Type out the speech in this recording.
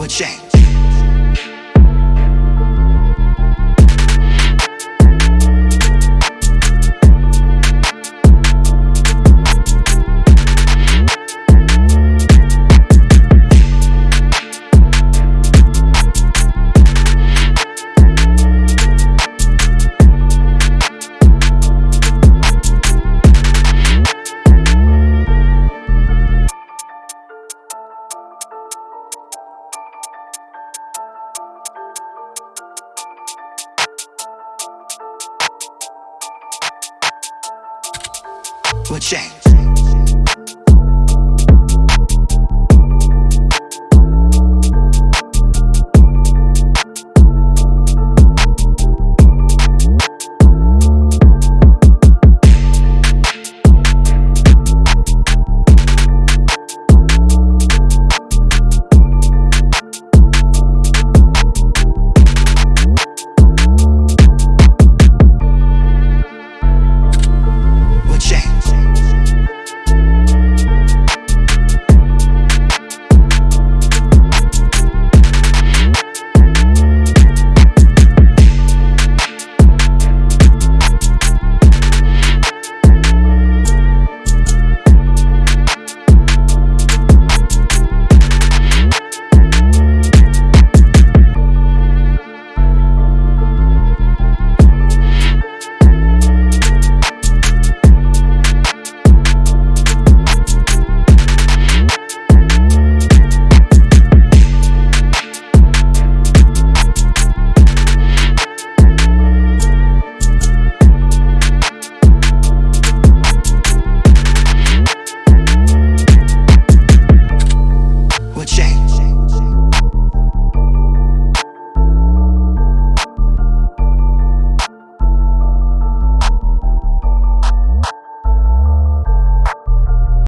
with Shane. What changed?